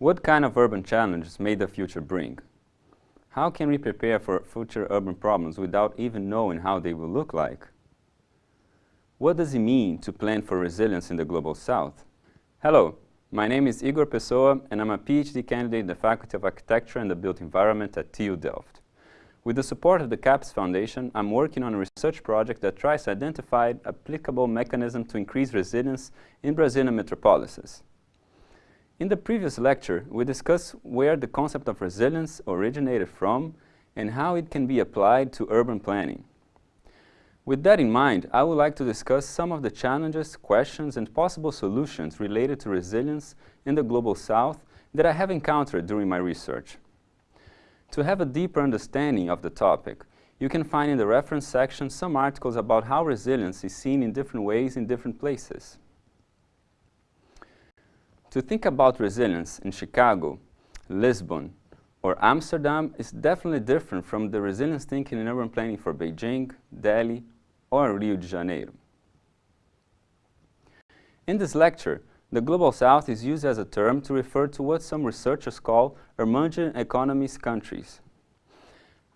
What kind of urban challenges may the future bring? How can we prepare for future urban problems without even knowing how they will look like? What does it mean to plan for resilience in the Global South? Hello, my name is Igor Pessoa and I'm a PhD candidate in the Faculty of Architecture and the Built Environment at TU Delft. With the support of the CAPES Foundation, I'm working on a research project that tries to identify applicable mechanisms to increase resilience in Brazilian metropolises. In the previous lecture, we discussed where the concept of resilience originated from and how it can be applied to urban planning. With that in mind, I would like to discuss some of the challenges, questions, and possible solutions related to resilience in the Global South that I have encountered during my research. To have a deeper understanding of the topic, you can find in the reference section some articles about how resilience is seen in different ways in different places. To think about resilience in Chicago, Lisbon, or Amsterdam is definitely different from the resilience thinking in urban planning for Beijing, Delhi, or Rio de Janeiro. In this lecture, the Global South is used as a term to refer to what some researchers call emerging economies countries.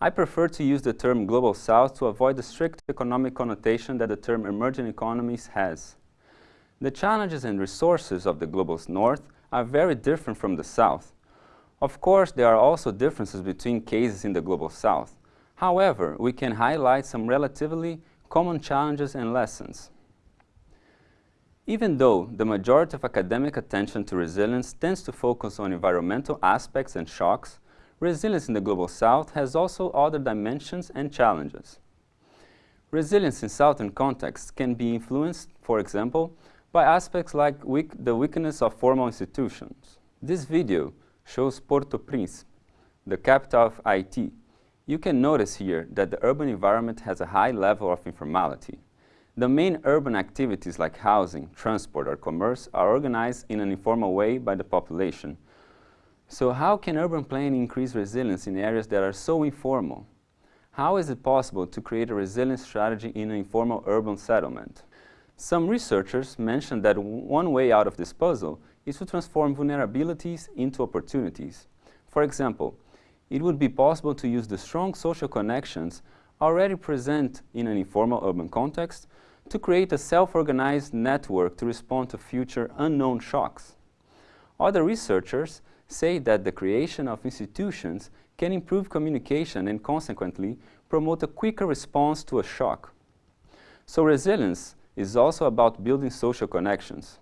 I prefer to use the term Global South to avoid the strict economic connotation that the term emerging economies has. The challenges and resources of the global north are very different from the south. Of course, there are also differences between cases in the global south. However, we can highlight some relatively common challenges and lessons. Even though the majority of academic attention to resilience tends to focus on environmental aspects and shocks, resilience in the global south has also other dimensions and challenges. Resilience in southern contexts can be influenced, for example, by aspects like weak, the weakness of formal institutions. This video shows Porto Príncipe, the capital of Haiti. You can notice here that the urban environment has a high level of informality. The main urban activities like housing, transport or commerce are organized in an informal way by the population. So how can urban planning increase resilience in areas that are so informal? How is it possible to create a resilience strategy in an informal urban settlement? Some researchers mention that one way out of this puzzle is to transform vulnerabilities into opportunities. For example, it would be possible to use the strong social connections already present in an informal urban context to create a self-organized network to respond to future unknown shocks. Other researchers say that the creation of institutions can improve communication and consequently promote a quicker response to a shock. So resilience is also about building social connections.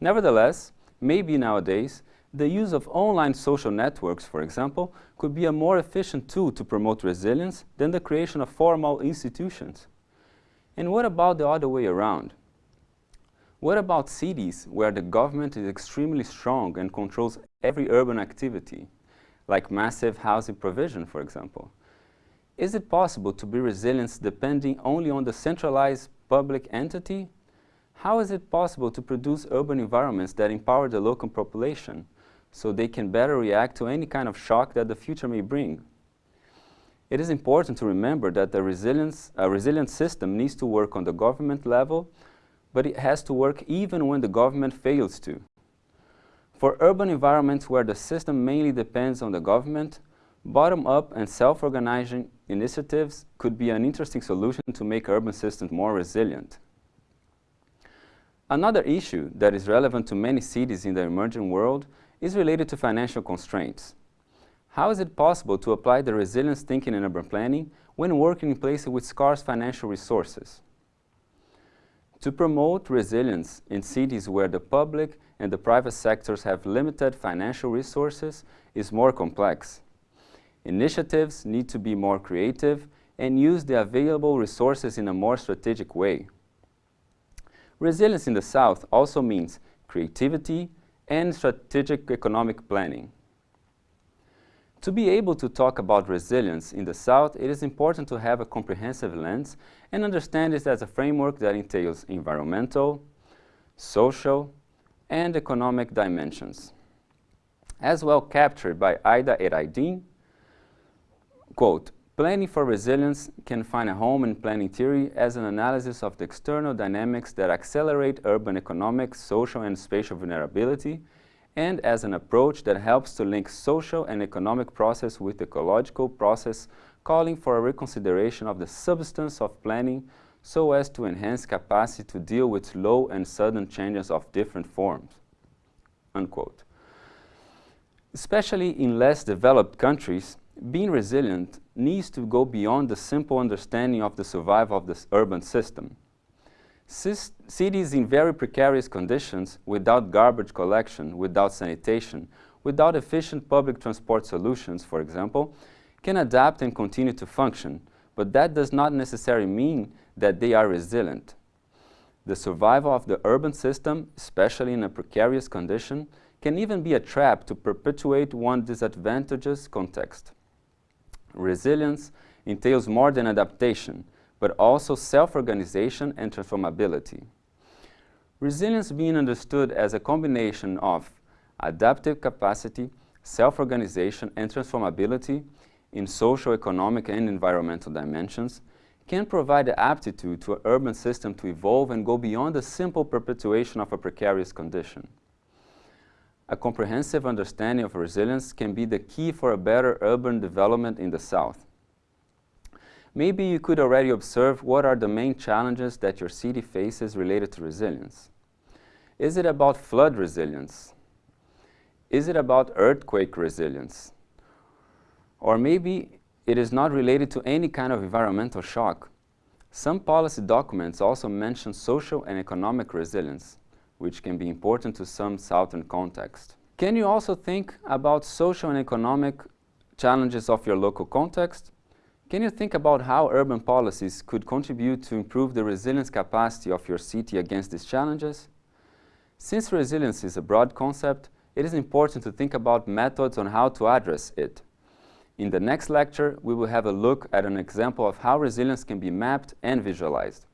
Nevertheless, maybe nowadays, the use of online social networks, for example, could be a more efficient tool to promote resilience than the creation of formal institutions. And what about the other way around? What about cities where the government is extremely strong and controls every urban activity, like massive housing provision, for example? Is it possible to be resilient depending only on the centralized public entity, how is it possible to produce urban environments that empower the local population so they can better react to any kind of shock that the future may bring? It is important to remember that the resilience, a resilient system needs to work on the government level, but it has to work even when the government fails to. For urban environments where the system mainly depends on the government, Bottom-up and self-organizing initiatives could be an interesting solution to make urban systems more resilient. Another issue that is relevant to many cities in the emerging world is related to financial constraints. How is it possible to apply the resilience thinking in urban planning when working in places with scarce financial resources? To promote resilience in cities where the public and the private sectors have limited financial resources is more complex. Initiatives need to be more creative and use the available resources in a more strategic way. Resilience in the South also means creativity and strategic economic planning. To be able to talk about resilience in the South, it is important to have a comprehensive lens and understand it as a framework that entails environmental, social, and economic dimensions. As well captured by Aida Eraydin Quote, planning for resilience can find a home in planning theory as an analysis of the external dynamics that accelerate urban economic, social and spatial vulnerability and as an approach that helps to link social and economic process with ecological process, calling for a reconsideration of the substance of planning so as to enhance capacity to deal with slow and sudden changes of different forms. Unquote. Especially in less developed countries, being resilient needs to go beyond the simple understanding of the survival of the urban system. Cis cities in very precarious conditions, without garbage collection, without sanitation, without efficient public transport solutions, for example, can adapt and continue to function, but that does not necessarily mean that they are resilient. The survival of the urban system, especially in a precarious condition, can even be a trap to perpetuate one disadvantageous context. Resilience entails more than adaptation, but also self-organization and transformability. Resilience being understood as a combination of adaptive capacity, self-organization and transformability in social, economic and environmental dimensions can provide the aptitude to an urban system to evolve and go beyond the simple perpetuation of a precarious condition. A comprehensive understanding of resilience can be the key for a better urban development in the South. Maybe you could already observe what are the main challenges that your city faces related to resilience. Is it about flood resilience? Is it about earthquake resilience? Or maybe it is not related to any kind of environmental shock. Some policy documents also mention social and economic resilience which can be important to some southern context. Can you also think about social and economic challenges of your local context? Can you think about how urban policies could contribute to improve the resilience capacity of your city against these challenges? Since resilience is a broad concept, it is important to think about methods on how to address it. In the next lecture, we will have a look at an example of how resilience can be mapped and visualized.